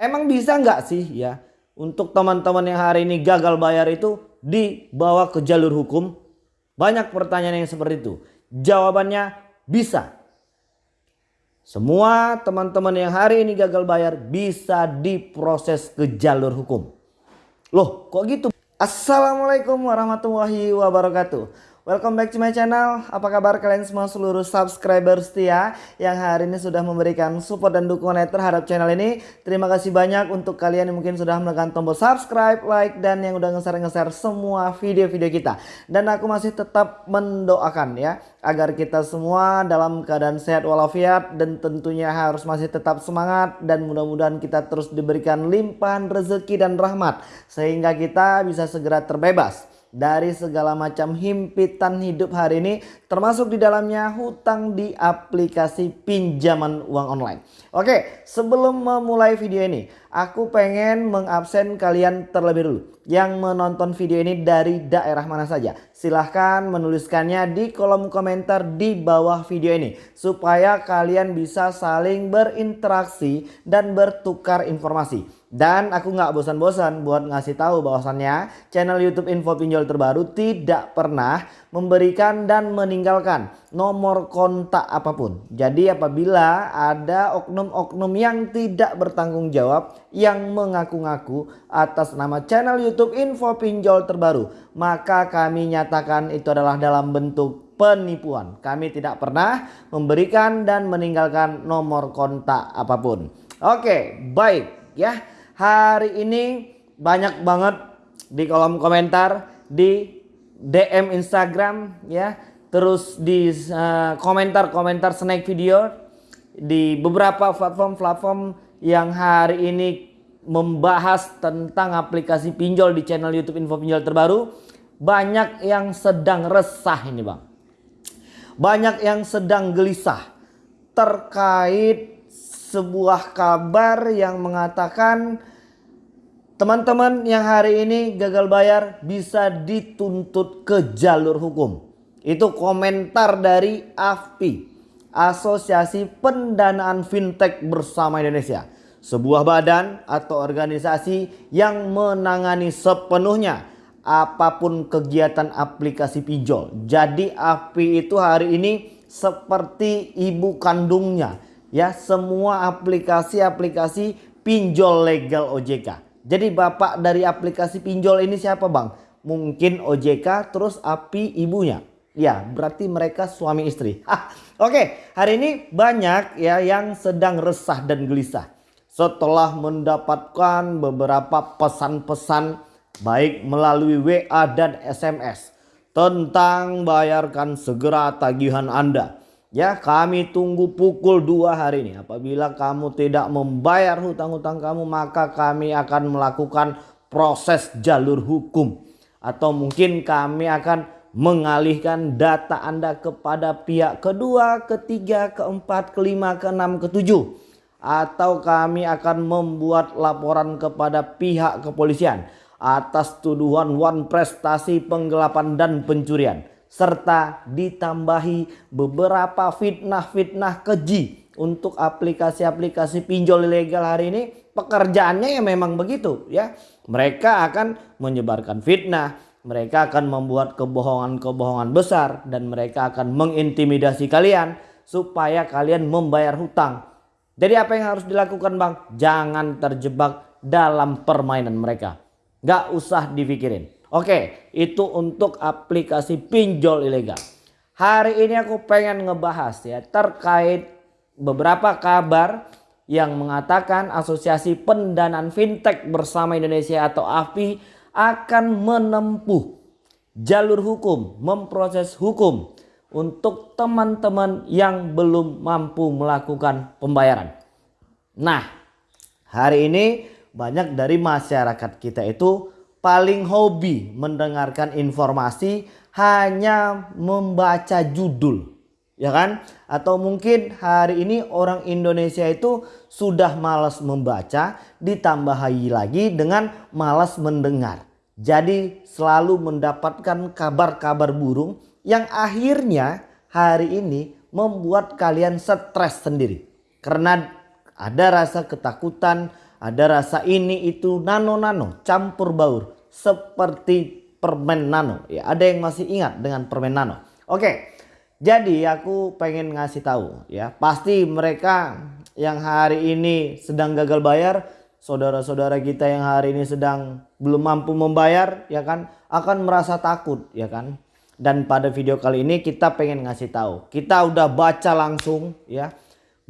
Emang bisa nggak sih ya untuk teman-teman yang hari ini gagal bayar itu dibawa ke jalur hukum? Banyak pertanyaan yang seperti itu. Jawabannya bisa. Semua teman-teman yang hari ini gagal bayar bisa diproses ke jalur hukum. Loh kok gitu? Assalamualaikum warahmatullahi wabarakatuh. Welcome back to my channel. Apa kabar kalian semua seluruh subscriber setia yang hari ini sudah memberikan support dan dukungan terhadap channel ini. Terima kasih banyak untuk kalian yang mungkin sudah menekan tombol subscribe, like dan yang udah nge-share semua video-video kita. Dan aku masih tetap mendoakan ya agar kita semua dalam keadaan sehat walafiat dan tentunya harus masih tetap semangat dan mudah-mudahan kita terus diberikan limpahan rezeki dan rahmat sehingga kita bisa segera terbebas dari segala macam himpitan hidup hari ini termasuk di dalamnya hutang di aplikasi pinjaman uang online. Oke sebelum memulai video ini aku pengen mengabsen kalian terlebih dulu yang menonton video ini dari daerah mana saja. Silahkan menuliskannya di kolom komentar di bawah video ini supaya kalian bisa saling berinteraksi dan bertukar informasi. Dan aku nggak bosan-bosan buat ngasih tahu bahwasannya channel YouTube Info Pinjol terbaru tidak pernah memberikan dan meninggalkan nomor kontak apa pun. Jadi apabila ada oknum-oknum yang tidak bertanggung jawab yang mengaku-ngaku atas nama channel YouTube Info Pinjol terbaru, maka kami nyatakan itu adalah dalam bentuk penipuan. Kami tidak pernah memberikan dan meninggalkan nomor kontak apa pun. Oke, baik ya hari ini banyak banget di kolom komentar di DM Instagram ya terus di eh, komentar-komentar uh, snack video di beberapa platform-platform yang hari ini membahas tentang aplikasi pinjol di channel YouTube Info Pinjol terbaru banyak yang sedang resah ini Bang. Banyak yang sedang gelisah terkait sebuah kabar yang mengatakan Teman-teman yang hari ini gagal bayar bisa dituntut ke jalur hukum. Itu komentar dari AFPI, Asosiasi Pendanaan Fintech Bersama Indonesia. Sebuah badan atau organisasi yang menangani sepenuhnya apa pun kegiatan aplikasi pinjol. Jadi AFPI itu hari ini seperti ibu kandungnya. Ya semua aplikasi-aplikasi pinjol legal OJK. Jadi bapak dari aplikasi pinjol ini siapa bang? Mungkin OJK terus API ibunya. Ya berarti mereka suami istri. Oke hari ini banyak ya yang sedang resah dan gelisah. Setelah mendapatkan beberapa pesan-pesan baik melalui WA dan SMS. Tentang bayarkan segera tagihan Anda Ya kami tunggu pukul 2 hari ini. Apabila kamu tidak membayar hutang-hutang kamu maka kami akan melakukan proses jalur hukum. Atau mungkin kami akan mengalihkan data Anda kepada pihak kedua, ketiga, keempat, kelima, keenam, ketujuh. Atau kami akan membuat laporan kepada pihak kepolisian atas tuduhan one prestasi penggelapan dan pencurian serta ditambahi beberapa fitnah-fitnah keji untuk aplikasi-aplikasi pinjol ilegal hari ini. Pekerjaannya ya memang begitu ya. Mereka akan menyebarkan fitnah mereka akan membuat kebohongan-kebohongan besar dan mereka akan mengintimidasi kalian supaya kalian membayar hutang. Jadi apa yang harus dilakukan bang? Jangan terjebak dalam permainan mereka. Gak usah dipikirin Oke, itu untuk aplikasi pinjol ilegal. Hari ini aku pengen ngebahas ya terkait beberapa kabar yang mengatakan Asosiasi Pendanaan Fintech Bersama Indonesia atau AFI akan menempuh jalur hukum, memproses hukum untuk teman-teman yang belum mampu melakukan pembayaran. Nah, hari ini banyak dari masyarakat kita itu paling hobi mendengarkan informasi hanya membaca judul ya kan? Atau mungkin hari ini orang Indonesia itu sudah malas membaca ditambahi lagi dengan malas mendengar. Jadi selalu mendapatkan kabar-kabar burung yang akhirnya hari ini membuat kalian stres sendiri. Karena ada rasa ketakutan ada rasa ini itu nano-nano campur baur seperti permen nano. Ya, ada yang masih ingat dengan permen nano. Oke. Jadi aku pengen ngasih tahu ya, pasti mereka yang hari ini sedang gagal bayar, saudara-saudara kita yang hari ini sedang belum mampu membayar ya kan akan merasa takut ya kan. Dan pada video kali ini kita pengen ngasih tahu, kita udah baca langsung ya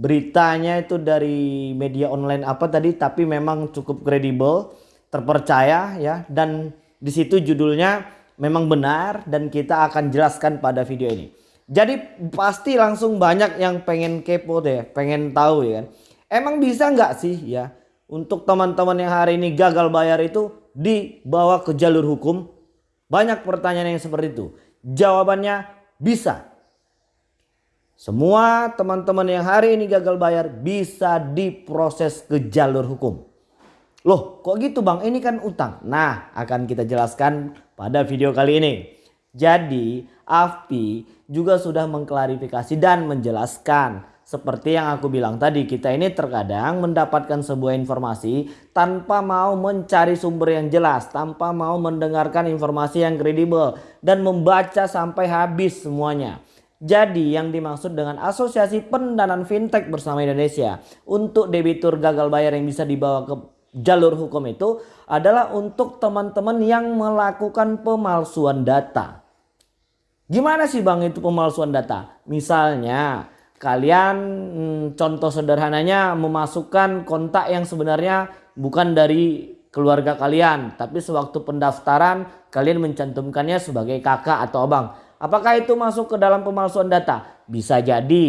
beritanya itu dari media online apa tadi tapi memang cukup kredibel, terpercaya ya dan di situ judulnya memang benar dan kita akan jelaskan pada video ini. Jadi pasti langsung banyak yang pengen kepo deh, pengen tahu ya kan. Emang bisa nggak sih ya untuk teman-teman yang hari ini gagal bayar itu dibawa ke jalur hukum? Banyak pertanyaan yang seperti itu. Jawabannya bisa. Semua teman-teman yang hari ini gagal bayar bisa diproses ke jalur hukum. Loh kok gitu bang ini kan utang. Nah akan kita jelaskan pada video kali ini. Jadi AFPI juga sudah mengklarifikasi dan menjelaskan seperti yang aku bilang tadi kita ini terkadang mendapatkan sebuah informasi tanpa mau mencari sumber yang jelas, tanpa mau mendengarkan informasi yang kredibel dan membaca sampai habis semuanya. Jadi yang dimaksud dengan asosiasi pendanaan fintech bersama Indonesia untuk debitur gagal bayar yang bisa dibawa ke jalur hukum itu adalah untuk teman-teman yang melakukan pemalsuan data. Gimana sih bang itu pemalsuan data? Misalnya kalian hmm, contoh sederhananya memasukkan kontak yang sebenarnya bukan dari keluarga kalian. Tapi sewaktu pendaftaran kalian mencantumkannya sebagai kakak atau abang. Apakah itu masuk ke dalam pemalsuan data? Bisa jadi.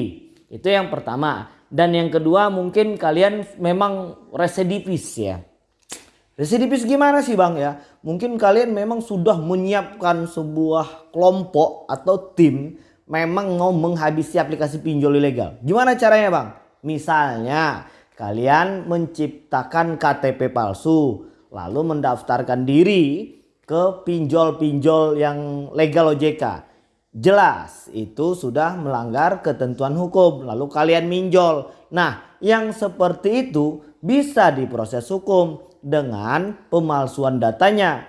Itu yang pertama. Dan yang kedua mungkin kalian memang residivis ya. Residivis gimana sih bang ya? Mungkin kalian memang sudah menyiapkan sebuah kelompok atau tim memang mau menghabisi aplikasi pinjol ilegal. Gimana caranya bang? Misalnya kalian menciptakan KTP palsu lalu mendaftarkan diri ke pinjol-pinjol yang legal OJK. Jelas itu sudah melanggar ketentuan hukum lalu kalian minjol. Nah yang seperti itu bisa diproses hukum dengan pemalsuan datanya.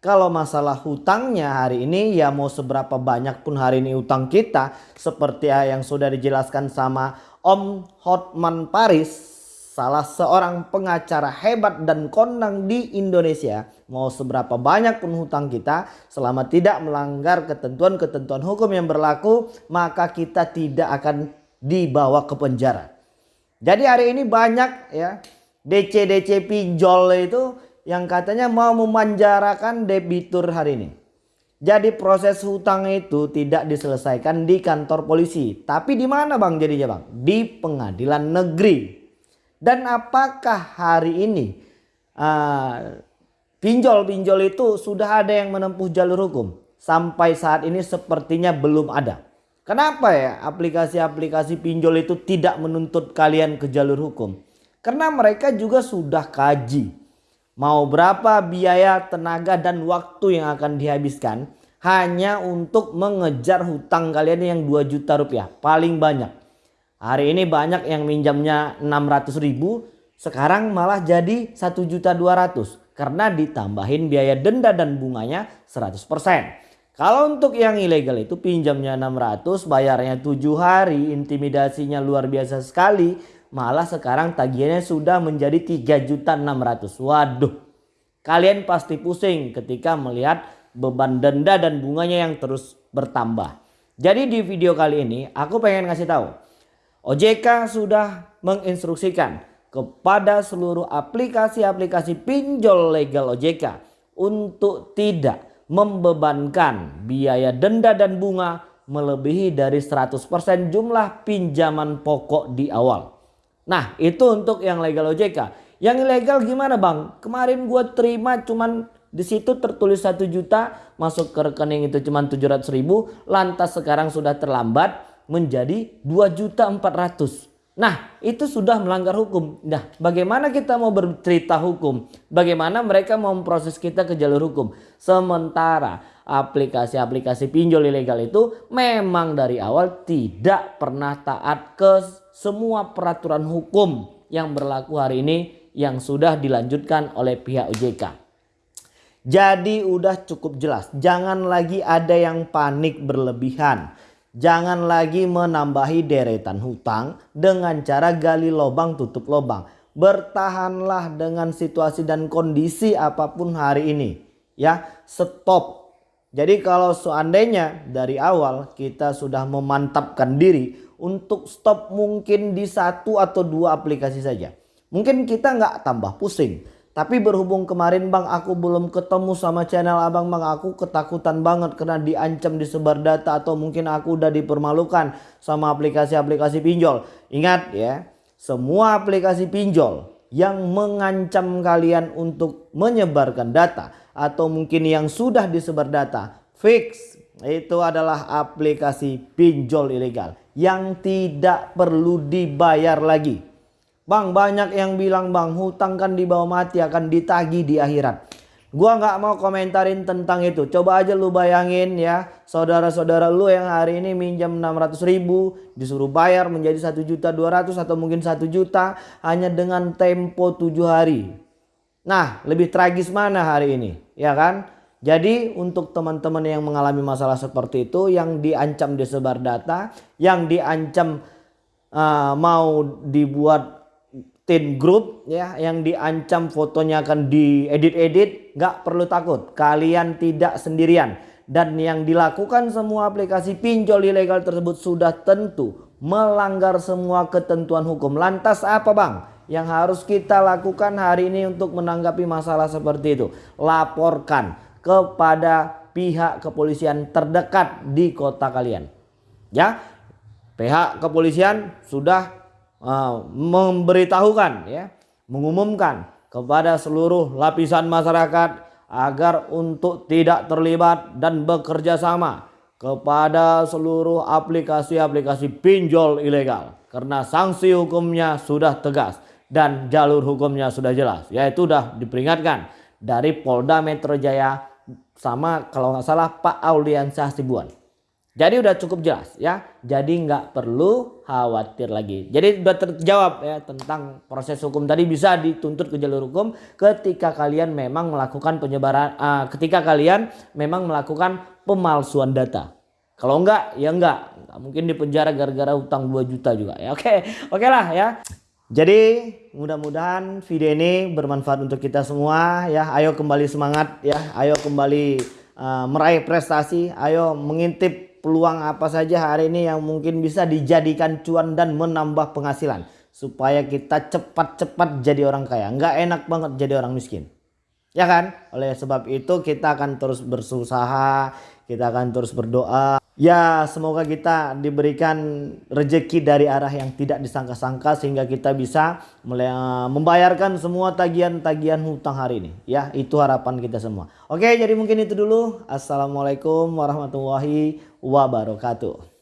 Kalau masalah hutangnya hari ini ya mau seberapa banyak pun hari ini utang kita seperti yang sudah dijelaskan sama Om Hotman Paris salah seorang pengacara hebat dan kondang di Indonesia mau seberapa banyak pun hutang kita selama tidak melanggar ketentuan-ketentuan hukum yang berlaku maka kita tidak akan dibawa ke penjara. Jadi hari ini banyak ya DC-DC pinjol itu yang katanya mau memanjarakan debitur hari ini. Jadi proses hutang itu tidak diselesaikan di kantor polisi. Tapi di mana bang jadinya bang? Di pengadilan negeri. Dan apakah hari ini uh, pinjol-pinjol uh, itu sudah ada yang menempuh jalur hukum? Sampai saat ini sepertinya belum ada. Kenapa ya aplikasi-aplikasi pinjol itu tidak menuntut kalian ke jalur hukum? Karena mereka juga sudah kaji. Mau berapa biaya, tenaga dan waktu yang akan dihabiskan hanya untuk mengejar hutang kalian yang 2 juta rupiah. Paling banyak. Hari ini banyak yang minjamnya 600 ribu. Sekarang malah jadi 1 juta 200. Karena ditambahin biaya denda dan bunganya 100%. Kalau untuk yang ilegal itu pinjamnya 600 bayarnya 7 hari intimidasinya luar biasa sekali malah sekarang tagihannya sudah menjadi 3.600. Waduh. Kalian pasti pusing ketika melihat beban denda dan bunganya yang terus bertambah. Jadi di video kali ini aku pengen ngasih tahu. OJK sudah menginstruksikan kepada seluruh aplikasi-aplikasi pinjol legal OJK untuk tidak membebankan biaya denda dan bunga melebihi dari 100% jumlah pinjaman pokok di awal. Nah itu untuk yang legal OJK. Yang ilegal gimana bang? Kemarin gue terima cuman di situ tertulis satu juta masuk ke rekening itu cuman 700 ribu. Lantas sekarang sudah terlambat menjadi 2 juta 400. Nah itu sudah melanggar hukum. Nah bagaimana kita mau bercerita hukum? Bagaimana mereka mau memproses kita ke jalur hukum? Sementara aplikasi-aplikasi pinjol ilegal itu memang dari awal tidak pernah taat ke semua peraturan hukum yang berlaku hari ini yang sudah dilanjutkan oleh pihak OJK. Jadi udah cukup jelas, jangan lagi ada yang panik berlebihan. Jangan lagi menambahi deretan hutang dengan cara gali lubang tutup lubang. Bertahanlah dengan situasi dan kondisi apa pun hari ini. Ya, stop. Jadi kalau seandainya dari awal kita sudah memantapkan diri untuk stop mungkin di satu atau dua aplikasi saja. Mungkin kita nggak tambah pusing. Tapi berhubung kemarin bang aku belum ketemu sama channel abang bang aku ketakutan banget karena diancam disebar data atau mungkin aku udah dipermalukan sama aplikasi-aplikasi pinjol. Ingat ya semua aplikasi pinjol yang mengancam kalian untuk menyebarkan data atau mungkin yang sudah disebar data fix itu adalah aplikasi pinjol ilegal yang tidak perlu dibayar lagi. Bang banyak yang bilang bang hutang kan dibawa mati akan ditagi di akhirat. Gua nggak mau komentarin tentang itu. Coba aja lu bayangin ya saudara-saudara lu yang hari ini minjam 600 ribu disuruh bayar menjadi 1 juta 200 atau mungkin 1 juta hanya dengan tempo 7 hari. Nah lebih tragis mana hari ini ya kan? Jadi untuk teman-teman yang mengalami masalah seperti itu yang diancam disebar data, yang diancam uh, mau dibuat teen group ya yang diancam fotonya akan diedit-edit nggak perlu takut. Kalian tidak sendirian. Dan yang dilakukan semua aplikasi pinjol ilegal tersebut sudah tentu melanggar semua ketentuan hukum. Lantas apa bang? Yang harus kita lakukan hari ini untuk menanggapi masalah seperti itu laporkan kepada pihak kepolisian terdekat di kota kalian. Ya pihak kepolisian sudah uh, memberitahukan ya, mengumumkan kepada seluruh lapisan masyarakat agar untuk tidak terlibat dan bekerja sama kepada seluruh aplikasi-aplikasi pinjol ilegal karena sanksi hukumnya sudah tegas dan jalur hukumnya sudah jelas yaitu sudah diperingatkan dari Polda Metro Jaya sama kalau nggak salah Pak Auliansyah Sibuan. Jadi udah cukup jelas ya. Jadi nggak perlu khawatir lagi. Jadi udah terjawab ya tentang proses hukum tadi bisa dituntut ke jalur hukum ketika kalian memang melakukan penyebaran uh, ketika kalian memang melakukan pemalsuan data. Kalau enggak ya enggak. Mungkin di penjara gara-gara utang 2 juta juga ya. Oke, oke lah ya. Jadi mudah-mudahan video ini bermanfaat untuk kita semua ya. Ayo kembali semangat ya. Ayo kembali uh, meraih prestasi. Ayo mengintip peluang apa saja hari ini yang mungkin bisa dijadikan cuan dan menambah penghasilan supaya kita cepat-cepat jadi orang kaya. Nggak enak banget jadi orang miskin. Ya kan? Oleh sebab itu kita akan terus berusaha kita akan terus berdoa. Ya semoga kita diberikan rejeki dari arah yang tidak disangka-sangka sehingga kita bisa membayarkan semua tagihan-tagihan hutang hari ini. Ya itu harapan kita semua. Oke jadi mungkin itu dulu. Assalamualaikum warahmatullahi wabarakatuh